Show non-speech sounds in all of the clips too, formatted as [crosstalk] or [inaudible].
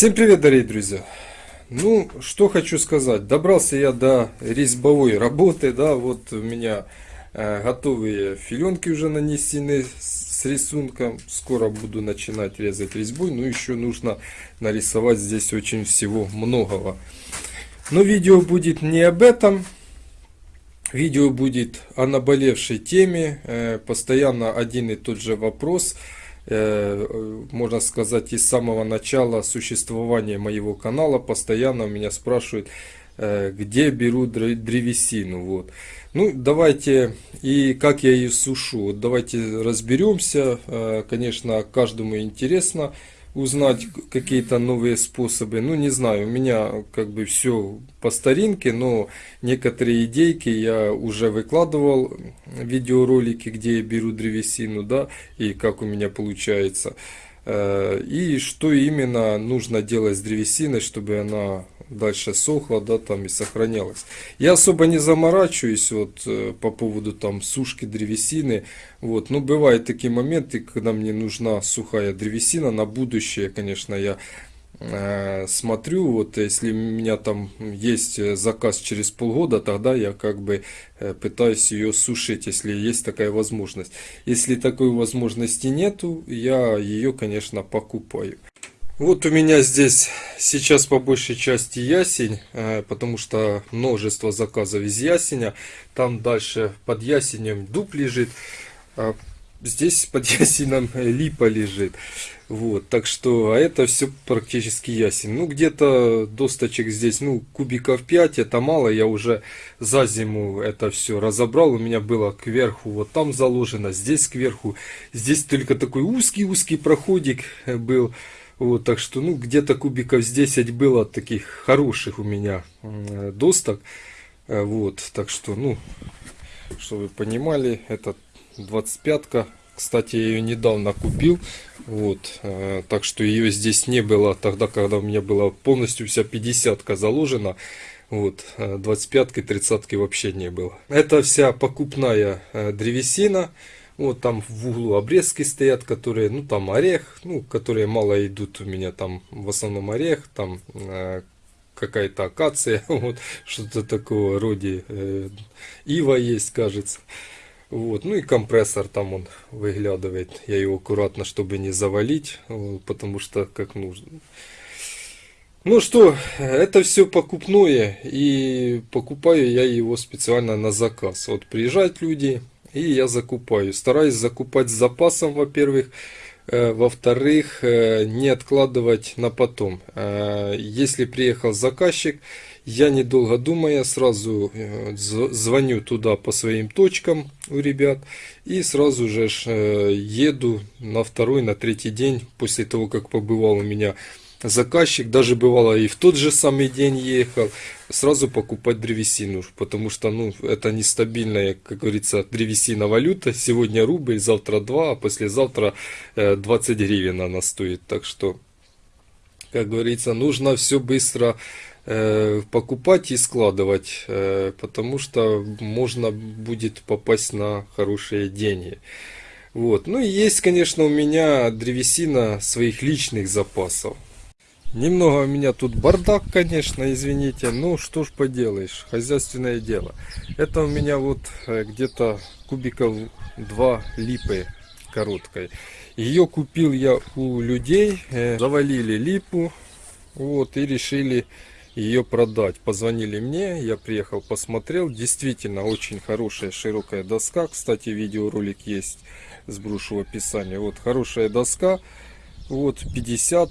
Всем привет, дорогие друзья! Ну, что хочу сказать. Добрался я до резьбовой работы, да, вот у меня э, готовые филенки уже нанесены с рисунком. Скоро буду начинать резать резьбой, но еще нужно нарисовать здесь очень всего многого. Но видео будет не об этом. Видео будет о наболевшей теме, э, постоянно один и тот же вопрос – можно сказать, из самого начала существования моего канала постоянно меня спрашивают, э, где беру древесину. Вот. Ну, давайте, и как я ее сушу. Давайте разберемся. Э, конечно, каждому интересно узнать какие-то новые способы. Ну, не знаю, у меня как бы все по старинке, но некоторые идейки я уже выкладывал, видеоролики, где я беру древесину, да, и как у меня получается. Э, и что именно нужно делать с древесиной, чтобы она дальше сохла, да, там и сохранялась. Я особо не заморачиваюсь вот э, по поводу там сушки древесины, вот, но бывают такие моменты, когда мне нужна сухая древесина на будущее, конечно, я смотрю, вот если у меня там есть заказ через полгода, тогда я как бы э, пытаюсь ее сушить, если есть такая возможность. Если такой возможности нету, я ее, конечно, покупаю. Вот у меня здесь сейчас по большей части ясень, э, потому что множество заказов из ясеня. Там дальше под ясенем дуб лежит, а здесь под ясенем [laughs] липа лежит. Вот, так что, а это все практически ясень. Ну, где-то досточек здесь, ну, кубиков 5, это мало. Я уже за зиму это все разобрал. У меня было кверху, вот там заложено, здесь кверху. Здесь только такой узкий-узкий проходик был. Вот, так что, ну, где-то кубиков с 10 было таких хороших у меня досток. Э, вот, так что, ну, чтобы вы понимали, это 25-ка. Кстати, я ее недавно купил. Вот, э, так что ее здесь не было тогда, когда у меня была полностью вся 50-ка заложена. Вот, 25-ки, 30-ки вообще не было. Это вся покупная э, древесина. Вот там в углу обрезки стоят, которые, ну там орех, ну, которые мало идут у меня там, в основном орех, там э, какая-то акация, [laughs] вот, что-то такого роде, э, ива есть, кажется. Вот, ну и компрессор там он выглядывает, я его аккуратно, чтобы не завалить, потому что как нужно. Ну что, это все покупное, и покупаю я его специально на заказ. Вот приезжают люди, и я закупаю. Стараюсь закупать с запасом, во-первых. Э, во-вторых, э, не откладывать на потом. Э, если приехал заказчик, я недолго думая сразу звоню туда по своим точкам у ребят и сразу же еду на второй, на третий день после того, как побывал у меня заказчик, даже бывало и в тот же самый день ехал, сразу покупать древесину, потому что ну, это нестабильная, как говорится, древесина валюта. Сегодня рубль, завтра 2, а послезавтра 20 э, гривен она стоит. Так что, как говорится, нужно все быстро э, покупать и складывать, э, потому что можно будет попасть на хорошие деньги. Вот. Ну и есть, конечно, у меня древесина своих личных запасов. Немного у меня тут бардак, конечно, извините. Ну, что ж поделаешь, хозяйственное дело. Это у меня вот э, где-то кубиков 2 липы короткой. Ее купил я у людей, э, завалили липу, вот, и решили ее продать. Позвонили мне, я приехал, посмотрел. Действительно, очень хорошая широкая доска. Кстати, видеоролик есть, сброшу в описании. Вот, хорошая доска. Вот, 50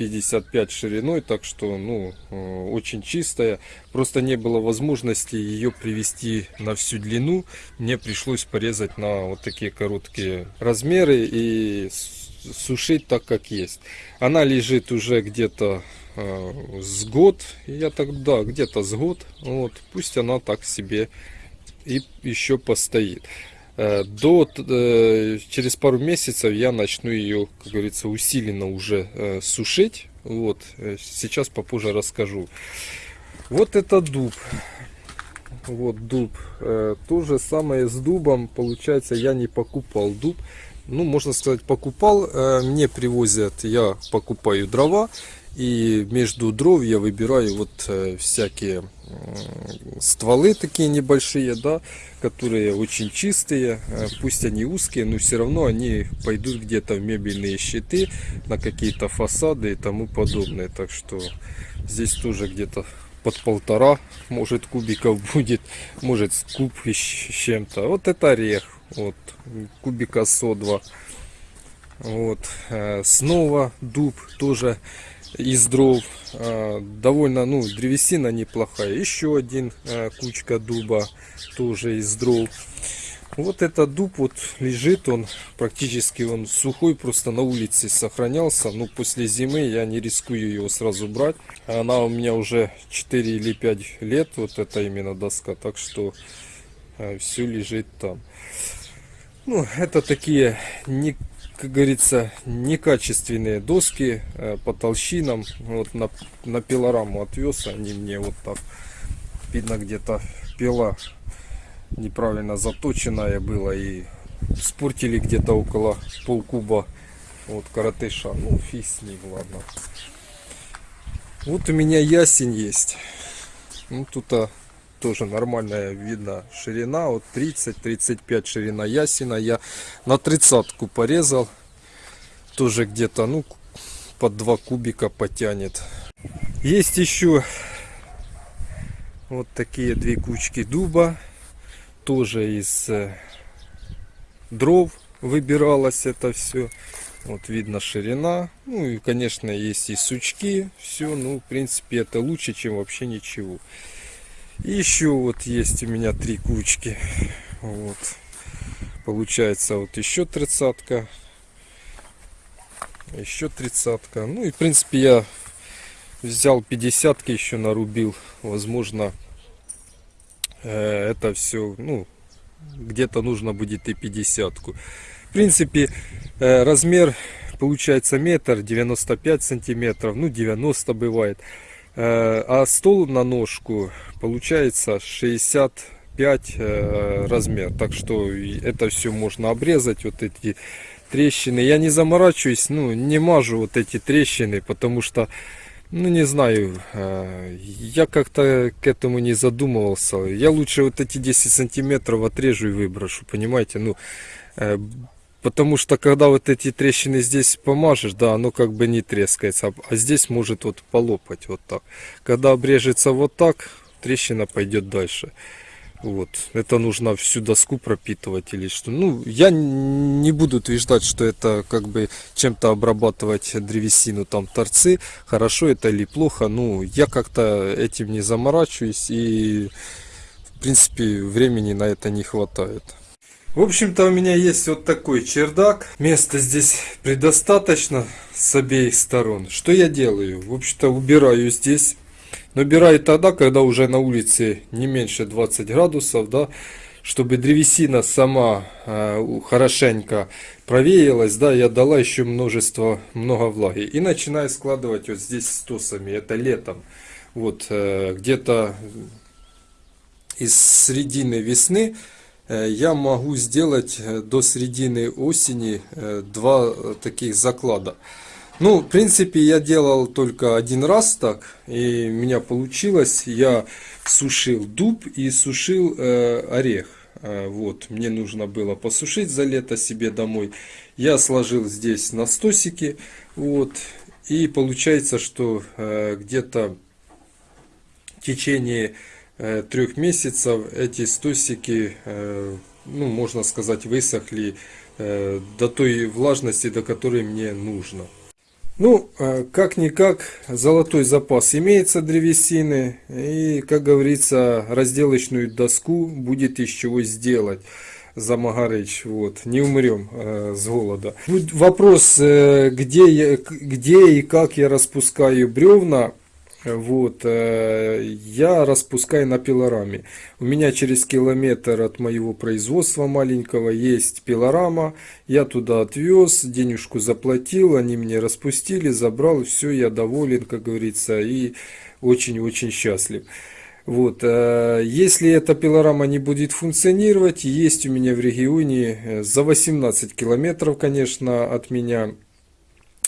55 шириной, так что, ну, э, очень чистая. Просто не было возможности ее привести на всю длину. Мне пришлось порезать на вот такие короткие размеры и сушить так, как есть. Она лежит уже где-то э, с год. Я так, да, где-то с год. Вот, пусть она так себе и еще постоит. Э, до, э, через пару месяцев я начну ее, как говорится, усиленно уже э, сушить. Вот, сейчас попозже расскажу. Вот это дуб. Вот дуб. То же самое с дубом. Получается, я не покупал дуб. Ну, можно сказать, покупал. Мне привозят, я покупаю дрова. И между дров я выбираю вот э, всякие стволы такие небольшие, да, которые очень чистые, э, пусть они узкие, но все равно они пойдут где-то в мебельные щиты, на какие-то фасады и тому подобное. Так что здесь тоже где-то под полтора, может, кубиков [laughs] будет, может, с куб с чем-то. Вот это орех, вот, кубика со2. Вот, э, снова дуб тоже из дров. Э, довольно, ну, древесина неплохая. Еще один э, кучка дуба тоже из дров. Вот этот дуб вот лежит, он практически он сухой, просто на улице сохранялся. Ну, после зимы я не рискую его сразу брать. Она у меня уже 4 или 5 лет, вот это именно доска, так что все лежит там. Ну, это такие, не, как говорится, некачественные доски э, по толщинам. Вот на, на пилораму отвез, они мне вот так, видно где-то пила неправильно заточенная была и спортили где-то около полкуба вот коротыша. Ну, фиг с ним, ладно. Вот у меня ясень есть. Ну, тут а, тоже нормальная видно ширина. Вот 30-35 ширина ясена. Я на тридцатку порезал. Тоже где-то, ну, под 2 кубика потянет. Есть еще вот такие две кучки дуба тоже из э, дров выбиралось это все. Вот видно ширина. Ну и, конечно, есть и сучки. Все, ну, в принципе, это лучше, чем вообще ничего. И еще вот есть у меня три кучки. Вот. Получается вот еще тридцатка. Еще тридцатка. Ну и, в принципе, я взял 50 еще нарубил. Возможно, Э, это все, ну, где-то нужно будет и 50 -ку. В принципе, э, размер получается метр 95 сантиметров, ну 90 бывает. Э, а стол на ножку получается 65 размер. Так что это все можно обрезать, вот эти трещины. Я не заморачиваюсь, ну не мажу вот эти трещины, потому что ну, не знаю, э, я как-то к этому не задумывался. Я лучше вот эти 10 сантиметров отрежу и выброшу, понимаете? Ну, э, потому что когда вот эти трещины здесь помажешь, да, оно как бы не трескается, а здесь может вот полопать вот так. Когда обрежется вот так, трещина пойдет дальше. Вот. Это нужно всю доску пропитывать или что. Ну, я не буду утверждать, что это как бы чем-то обрабатывать древесину, там торцы. Хорошо это или плохо. Ну, я как-то этим не заморачиваюсь и, в принципе, времени на это не хватает. В общем-то, у меня есть вот такой чердак. Места здесь предостаточно с обеих сторон. Что я делаю? В общем-то, убираю здесь Набирает тогда, когда уже на улице не меньше 20 градусов, да, чтобы древесина сама э, хорошенько провеялась, да, я дала еще множество, много влаги. И начинаю складывать вот здесь стосами, это летом. Вот, э, где-то из середины весны я могу сделать э, до середины осени э, два таких заклада. Ну, в принципе, я делал только один раз так, и у меня получилось. Я сушил дуб и сушил э, орех. Э, вот, мне нужно было посушить за лето себе домой. Я сложил здесь на стосики, вот, и получается, что э, где-то в течение э, трех месяцев эти стосики, э, ну, можно сказать, высохли э, до той влажности, до которой мне нужно. Ну, как-никак, золотой запас имеется древесины. И, как говорится, разделочную доску будет из чего сделать. за Магарыч, вот, не умрем э, с голода. Вопрос, э, где, я, где и как я распускаю бревна, вот, э, я распускаю на пилораме. У меня через километр от моего производства маленького есть пилорама. Я туда отвез, денежку заплатил, они мне распустили, забрал, все, я доволен, как говорится, и очень-очень счастлив. Вот, э, если эта пилорама не будет функционировать, есть у меня в регионе э, за 18 километров, конечно, от меня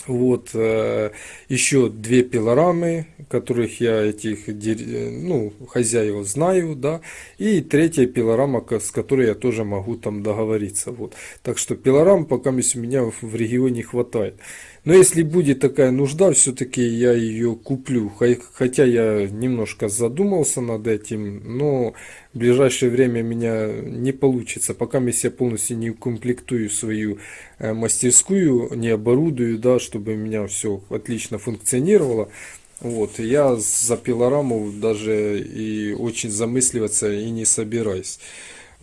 Вот, э, еще две пилорамы, которых я этих, ну, хозяев знаю, да, и третья пилорама, с которой я тоже могу там договориться, вот. Так что пилорам пока у меня в регионе хватает. Но если будет такая нужда, все-таки я ее куплю. Хо- Хотя я немножко задумался над этим, но в ближайшее время меня не получится. Пока я полностью не укомплектую свою э, мастерскую, не оборудую, да, чтобы у меня все отлично функционировало. Вот, я за пилораму даже и очень замысливаться и не собираюсь.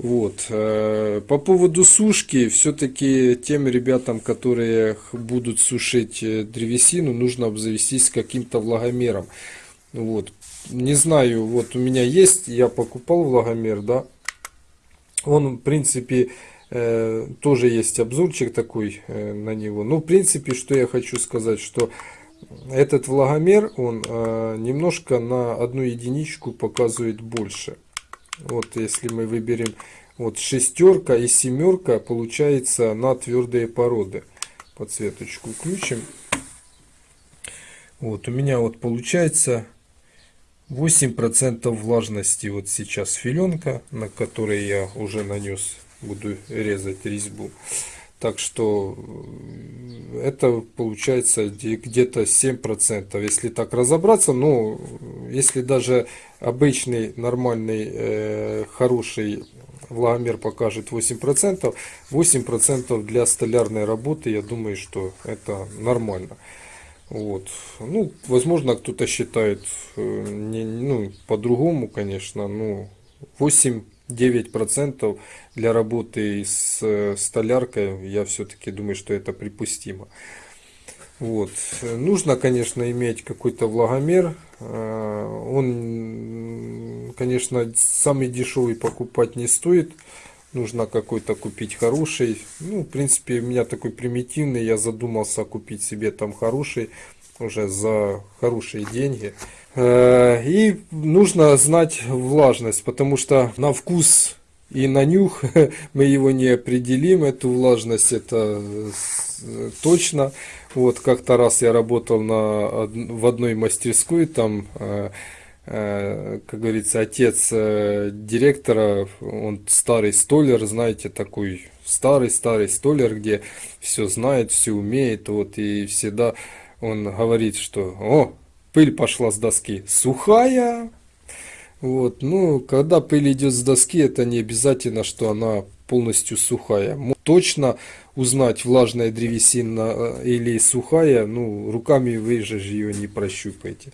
Вот. э, По поводу сушки, все-таки тем ребятам, которые будут сушить э, древесину, нужно обзавестись каким-то влагомером. Вот. Не знаю, вот у меня есть, я покупал влагомер, да. Он, в принципе, э, тоже есть обзорчик такой на него. Ну, в принципе, что я хочу сказать, что этот влагомер, он немножко на одну единичку показывает больше. Вот если мы выберем вот шестерка и семерка, получается на твердые породы. Подсветочку включим. Вот у меня вот получается 8% влажности вот сейчас филенка, на которой я уже нанес, буду резать резьбу. Так что э, это получается где-то 7%, если так разобраться. Ну, если даже обычный, нормальный, э, хороший влагомер покажет 8%, 8% для столярной работы, я думаю, что это нормально. Вот. Ну, возможно, кто-то считает э, не, ну, по-другому, конечно, но 8 9% для работы с э, столяркой, я все-таки думаю, что это припустимо. Вот. Нужно, конечно, иметь какой-то влагомер. Э, он, конечно, самый дешевый покупать не стоит. Нужно какой-то купить хороший. Ну, в принципе, у меня такой примитивный. Я задумался купить себе там хороший уже за хорошие деньги. Э, И нужно знать влажность, потому что на вкус и на нюх [laughs] мы его не определим, эту влажность, это э, точно. Вот как-то раз я работал на, в одной мастерской, там, э, как говорится, отец директора, он старый столер, знаете, такой старый-старый столер, где все знает, все умеет, вот, и всегда он говорит, что, о, пыль пошла с доски, сухая, вот, ну, когда пыль идет с доски, это не обязательно, что она полностью сухая. Точно узнать, влажная древесина э, или сухая, ну, руками вы же ее не прощупаете.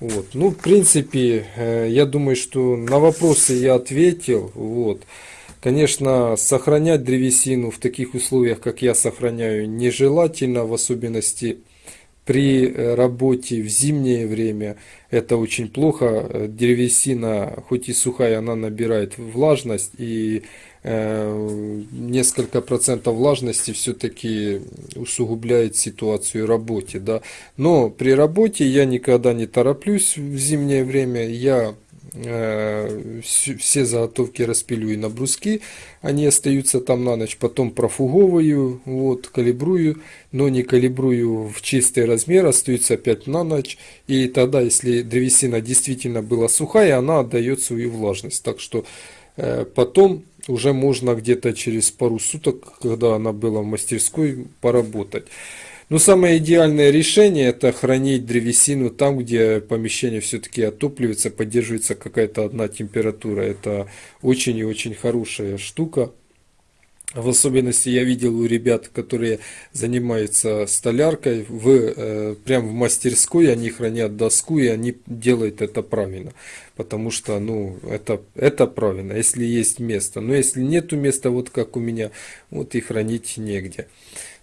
Вот, ну, в принципе, э, я думаю, что на вопросы я ответил, вот. Конечно, сохранять древесину в таких условиях, как я сохраняю, нежелательно, в особенности при э, работе в зимнее время это очень плохо. Древесина, хоть и сухая, она набирает влажность и э, несколько процентов влажности все-таки усугубляет ситуацию работе, да. Но при работе я никогда не тороплюсь в зимнее время, я все заготовки распилю на бруски, они остаются там на ночь, потом профуговываю, вот, калибрую, но не калибрую в чистый размер, остаются опять на ночь, и тогда, если древесина действительно была сухая, она отдает свою влажность, так что потом уже можно где-то через пару суток, когда она была в мастерской, поработать. Но самое идеальное решение это хранить древесину там, где помещение все-таки отапливается, поддерживается какая-то одна температура. Это очень и очень хорошая штука. В особенности я видел у ребят, которые занимаются столяркой, в, э, прям в мастерской они хранят доску и они делают это правильно. Потому что, ну, это, это правильно, если есть место. Но если нету места, вот как у меня, вот и хранить негде.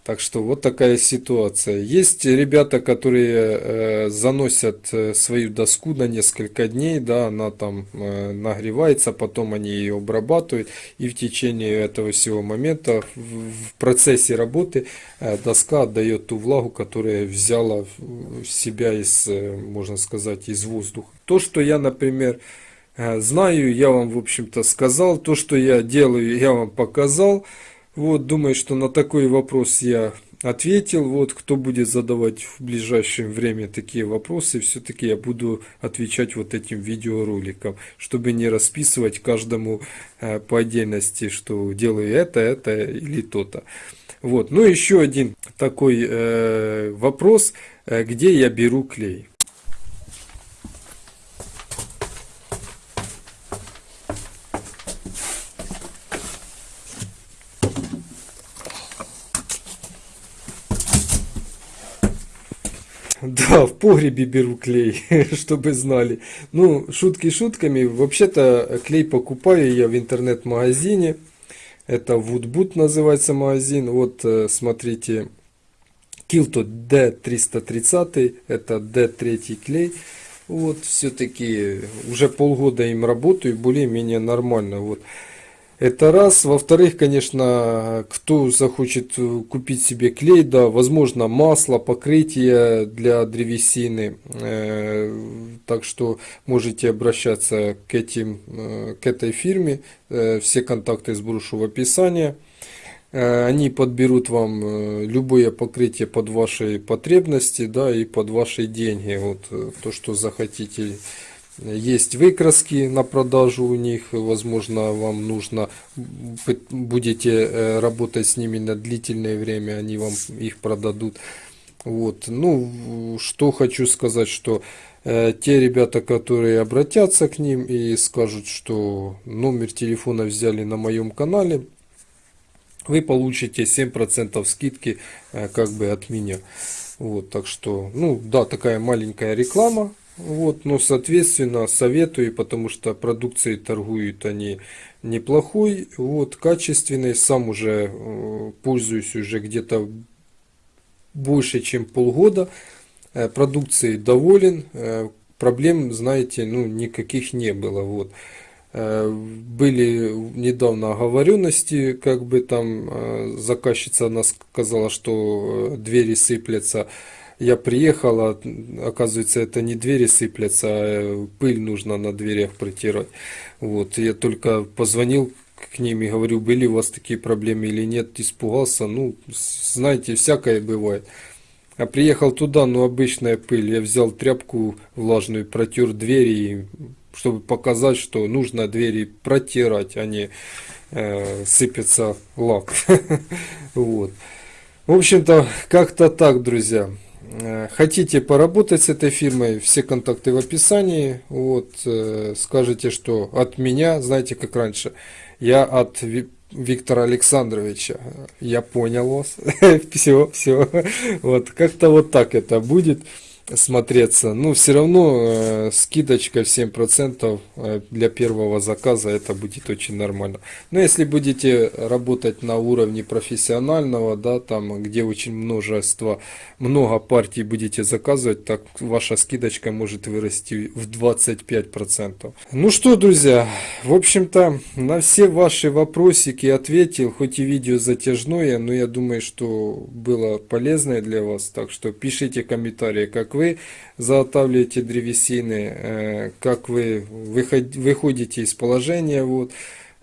Так что вот такая ситуация. Есть ребята, которые э, заносят э, свою доску на несколько дней, да, она там э, нагревается, потом они ее обрабатывают, и в течение этого всего момента в, в процессе работы э, доска отдает ту влагу, которая взяла себя из, э, можно сказать, из воздуха. То, что я, например, э, знаю, я вам, в общем-то, сказал, то, что я делаю, я вам показал. Вот, думаю, что на такой вопрос я ответил. Вот, кто будет задавать в ближайшее время такие вопросы, все-таки я буду отвечать вот этим видеороликом, чтобы не расписывать каждому э, по отдельности, что делаю это, это или то-то. Вот, ну еще один такой э, вопрос, э, где я беру клей. Да, в погребе беру клей, [laughs] чтобы знали. Ну, шутки шутками. Вообще-то клей покупаю я в интернет-магазине. Это Woodboot называется магазин. Вот, э, смотрите, Kilto D330. Это D3 клей. Вот, все-таки уже полгода им работаю, более-менее нормально. Вот. Это раз. Во-вторых, конечно, кто захочет э, купить себе клей, да, возможно, масло, покрытие для древесины. Э, так что можете обращаться к, этим, э, к этой фирме. Все контакты сброшу в описании. Они подберут вам любое покрытие под ваши потребности, да, и под ваши деньги. Вот то, что захотите есть выкраски на продажу у них, возможно, вам нужно, будете э, работать с ними на длительное время, они вам их продадут. Вот, ну, что хочу сказать, что э, те ребята, которые обратятся к ним и скажут, что номер телефона взяли на моем канале, вы получите 7% скидки э, как бы от меня. Вот, так что, ну, да, такая маленькая реклама, вот, но, соответственно, советую, потому что продукцией торгуют они неплохой, вот, качественный. Сам уже э, пользуюсь уже где-то больше, чем полгода. Э, продукцией доволен. Э, проблем, знаете, ну, никаких не было. Вот. Были недавно оговоренности, как бы там заказчица она сказала, что двери сыплятся. Я приехал, а, оказывается, это не двери сыплятся, а пыль нужно на дверях протирать. Вот, я только позвонил к ним и говорю, были у вас такие проблемы или нет, испугался. Ну, знаете, всякое бывает. А приехал туда, ну, обычная пыль. Я взял тряпку влажную, протер двери, чтобы показать, что нужно двери протирать, а не э, сыпется лак. [laughs] Вот. В общем-то, как-то так, друзья. Э, хотите поработать с этой фирмой, все контакты в описании. Вот, э, скажите, что от меня, знаете, как раньше, я от Виктора Александровича. Я понял вас. [laughs] все, все. Вот, как-то вот так это будет смотреться. Ну, все равно э, скидочка 7% э, для первого заказа, это будет очень нормально. Но если будете работать на уровне профессионального, да, там, где очень множество, много партий будете заказывать, так ваша скидочка может вырасти в 25%. Ну что, друзья, в общем-то, на все ваши вопросики ответил, хоть и видео затяжное, но я думаю, что было полезное для вас. Так что пишите комментарии, как вы вы заготавливаете древесины, э, как вы выходите из положения, вот,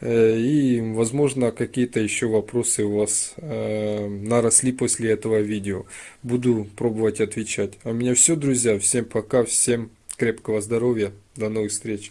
э, и, возможно, какие-то еще вопросы у вас э, наросли после этого видео. Буду пробовать отвечать. А у меня все, друзья. Всем пока, всем крепкого здоровья. До новых встреч.